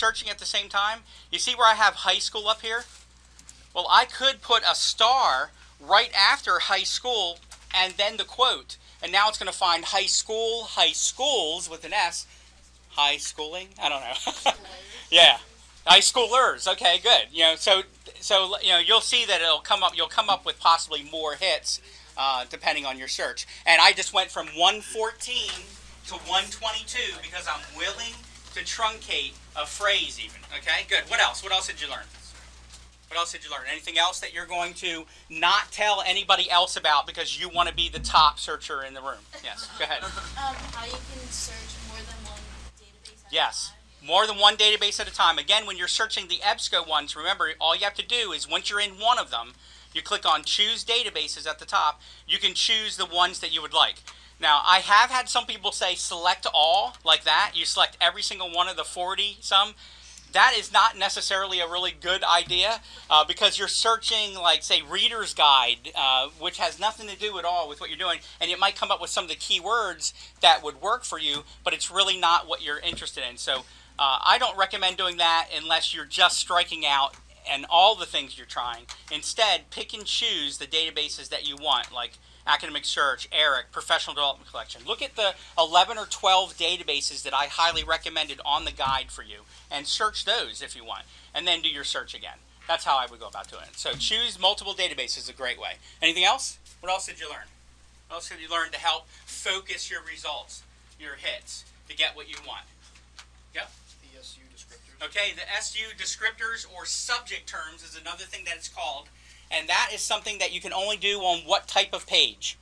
searching at the same time, you see where I have high school up here? Well, I could put a star right after high school and then the quote. And now it's going to find high school, high schools with an S. High schooling? I don't know. yeah. High schoolers. Okay, good. You know, so so you know, you'll see that it'll come up you'll come up with possibly more hits uh, depending on your search. And I just went from 114 to 122 because I'm willing to truncate a phrase even. Okay? Good. What else? What else did you learn? What else did you learn? Anything else that you're going to not tell anybody else about because you want to be the top searcher in the room? Yes, go ahead. Um, how you can search more than one database at Yes, a time. more than one database at a time. Again, when you're searching the EBSCO ones, remember all you have to do is once you're in one of them, you click on choose databases at the top. You can choose the ones that you would like. Now, I have had some people say select all like that. You select every single one of the 40 some. That is not necessarily a really good idea uh, because you're searching, like, say, Reader's Guide, uh, which has nothing to do at all with what you're doing, and it might come up with some of the keywords that would work for you, but it's really not what you're interested in. So uh, I don't recommend doing that unless you're just striking out and all the things you're trying. Instead, pick and choose the databases that you want, like Academic Search, ERIC, Professional Development Collection. Look at the 11 or 12 databases that I highly recommended on the guide for you and search those if you want, and then do your search again. That's how I would go about doing it. So choose multiple databases is a great way. Anything else? What else did you learn? What else did you learn to help focus your results, your hits, to get what you want? Yep. Okay, the SU descriptors or subject terms is another thing that it's called. And that is something that you can only do on what type of page?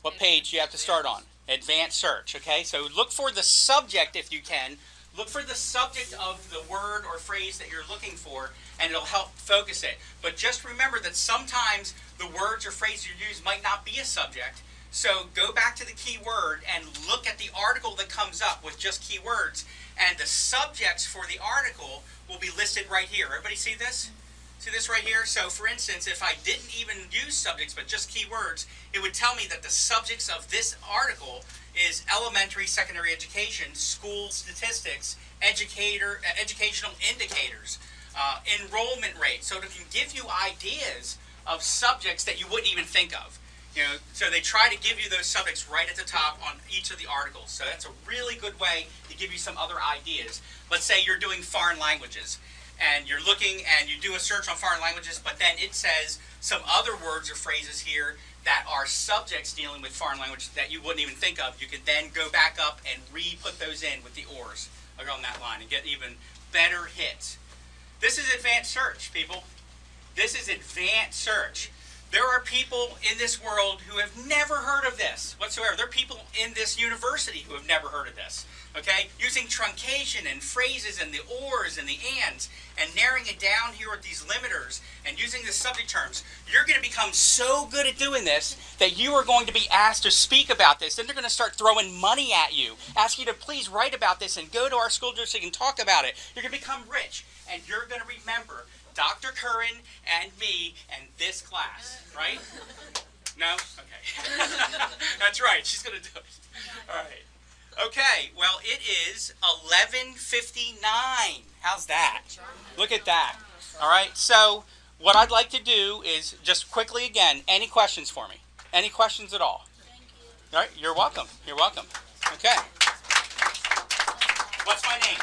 What page you have to start on? Advanced search, okay? So look for the subject if you can. Look for the subject of the word or phrase that you're looking for, and it'll help focus it. But just remember that sometimes the words or phrases you use might not be a subject. So go back to the keyword and look at the article that comes up with just keywords, and the subjects for the article will be listed right here. Everybody see this? See this right here? So for instance, if I didn't even use subjects but just keywords, it would tell me that the subjects of this article is elementary secondary education, school statistics, educator, uh, educational indicators, uh, enrollment rate. So it can give you ideas of subjects that you wouldn't even think of. You know, so they try to give you those subjects right at the top on each of the articles. So that's a really good way to give you some other ideas. Let's say you're doing foreign languages and you're looking and you do a search on foreign languages, but then it says some other words or phrases here that are subjects dealing with foreign languages that you wouldn't even think of. You could then go back up and re-put those in with the ors along that line and get even better hits. This is advanced search, people. This is advanced search. There are people in this world who have never heard of this whatsoever. There are people in this university who have never heard of this. Okay? Using truncation and phrases and the ors and the ands and narrowing it down here with these limiters and using the subject terms. You're going to become so good at doing this that you are going to be asked to speak about this. Then they're going to start throwing money at you, ask you to please write about this and go to our school district and talk about it. You're going to become rich and you're going to remember Dr. Curran and me and this class, right? No? Okay. That's right. She's going to do it. All right. Okay. Well, it is 11:59. How's that? Look at that. All right. So, what I'd like to do is just quickly again, any questions for me? Any questions at all? Thank you. All right. You're welcome. You're welcome. Okay. What's my name?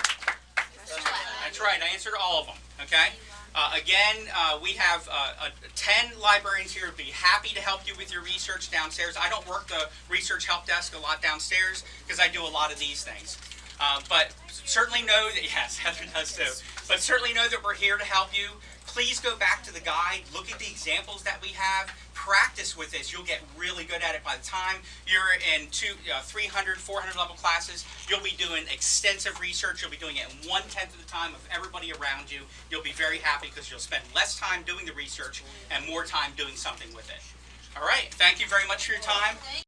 That's right. I answered all of them. Okay. Uh, again, uh, we have uh, uh, 10 librarians here who'd be happy to help you with your research downstairs. I don't work the research help desk a lot downstairs because I do a lot of these things. Uh, but certainly know that, yes, Heather does too. But certainly know that we're here to help you. Please go back to the guide, look at the examples that we have, practice with this. You'll get really good at it by the time you're in two, uh, 300, 400 level classes. You'll be doing extensive research. You'll be doing it in one tenth of the time of everybody around you. You'll be very happy because you'll spend less time doing the research and more time doing something with it. All right. Thank you very much for your time.